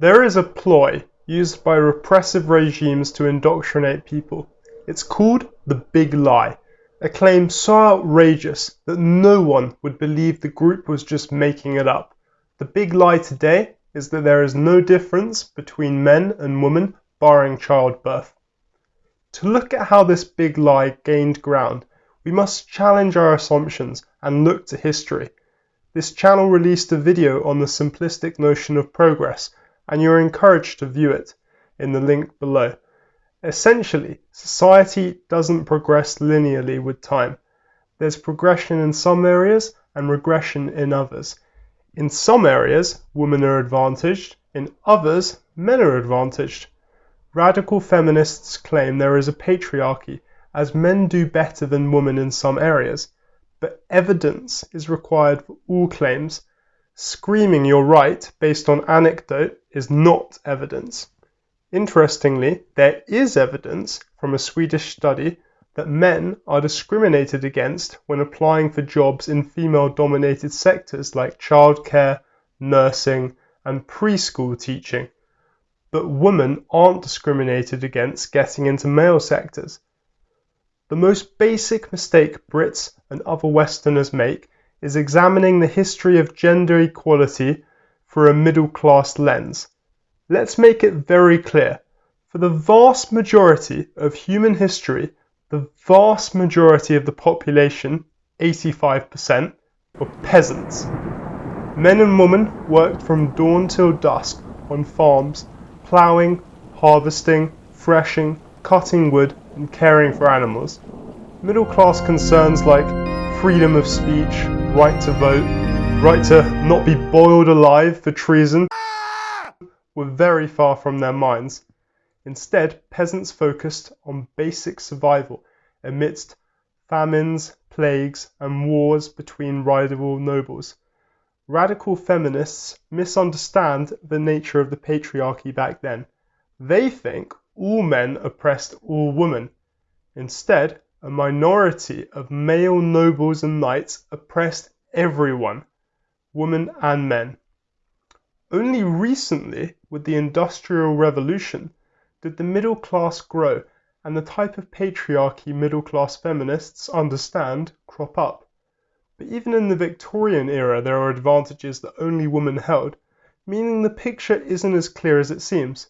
There is a ploy used by repressive regimes to indoctrinate people. It's called the Big Lie, a claim so outrageous that no one would believe the group was just making it up. The big lie today is that there is no difference between men and women barring childbirth. To look at how this big lie gained ground, we must challenge our assumptions and look to history. This channel released a video on the simplistic notion of progress, and you are encouraged to view it in the link below. Essentially, society doesn't progress linearly with time. There's progression in some areas and regression in others. In some areas, women are advantaged, in others, men are advantaged. Radical feminists claim there is a patriarchy, as men do better than women in some areas but evidence is required for all claims. Screaming you're right based on anecdote is not evidence. Interestingly, there is evidence from a Swedish study that men are discriminated against when applying for jobs in female dominated sectors like childcare, nursing, and preschool teaching. But women aren't discriminated against getting into male sectors. The most basic mistake Brits and other Westerners make is examining the history of gender equality for a middle class lens. Let's make it very clear. For the vast majority of human history, the vast majority of the population, 85%, were peasants. Men and women worked from dawn till dusk on farms, ploughing, harvesting, threshing, cutting wood, and caring for animals. Middle class concerns like freedom of speech, right to vote, right to not be boiled alive for treason were very far from their minds. Instead, peasants focused on basic survival amidst famines, plagues, and wars between rival nobles. Radical feminists misunderstand the nature of the patriarchy back then. They think all men oppressed all women. Instead, a minority of male nobles and knights oppressed everyone, women and men. Only recently, with the Industrial Revolution, did the middle class grow and the type of patriarchy middle class feminists understand crop up. But even in the Victorian era there are advantages that only women held, meaning the picture isn't as clear as it seems.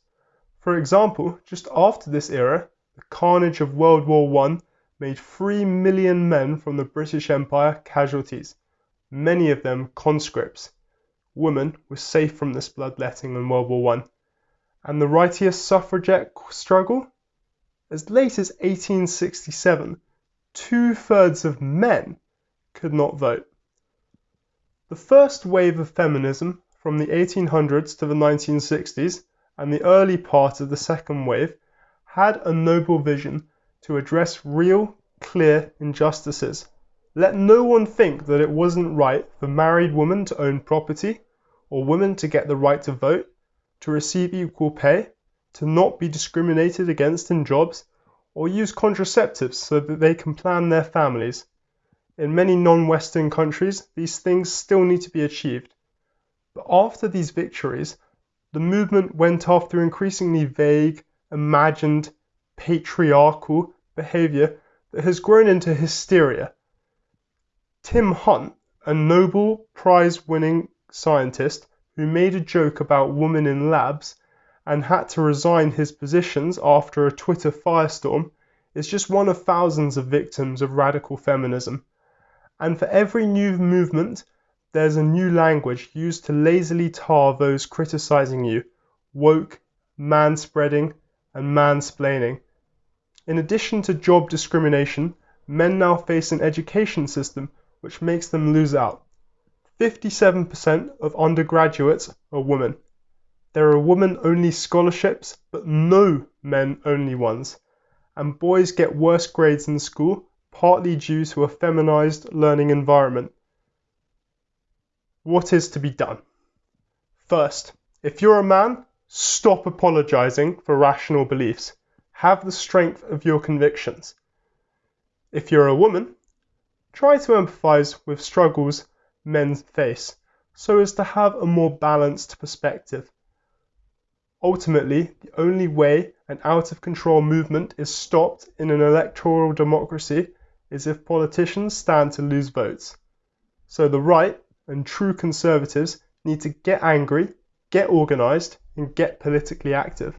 For example, just after this era, the carnage of World War I made three million men from the British Empire casualties, many of them conscripts. Women were safe from this bloodletting in World War I. And the righteous suffragette struggle? As late as 1867, two thirds of men could not vote. The first wave of feminism from the 1800s to the 1960s and the early part of the second wave had a noble vision to address real, clear injustices. Let no one think that it wasn't right for married women to own property, or women to get the right to vote, to receive equal pay, to not be discriminated against in jobs, or use contraceptives so that they can plan their families. In many non Western countries, these things still need to be achieved. But after these victories, the movement went after increasingly vague, imagined, patriarchal behavior that has grown into hysteria. Tim Hunt, a Nobel Prize winning scientist who made a joke about women in labs and had to resign his positions after a Twitter firestorm, is just one of thousands of victims of radical feminism. And for every new movement, there's a new language used to lazily tar those criticizing you woke, manspreading, and mansplaining. In addition to job discrimination, men now face an education system which makes them lose out. 57% of undergraduates are women. There are women only scholarships, but no men only ones. And boys get worse grades in school, partly due to a feminized learning environment. What is to be done? First, if you're a man, stop apologizing for rational beliefs. Have the strength of your convictions. If you're a woman, try to empathize with struggles men face so as to have a more balanced perspective. Ultimately, the only way an out of control movement is stopped in an electoral democracy is if politicians stand to lose votes. So the right and true conservatives need to get angry, get organised, and get politically active.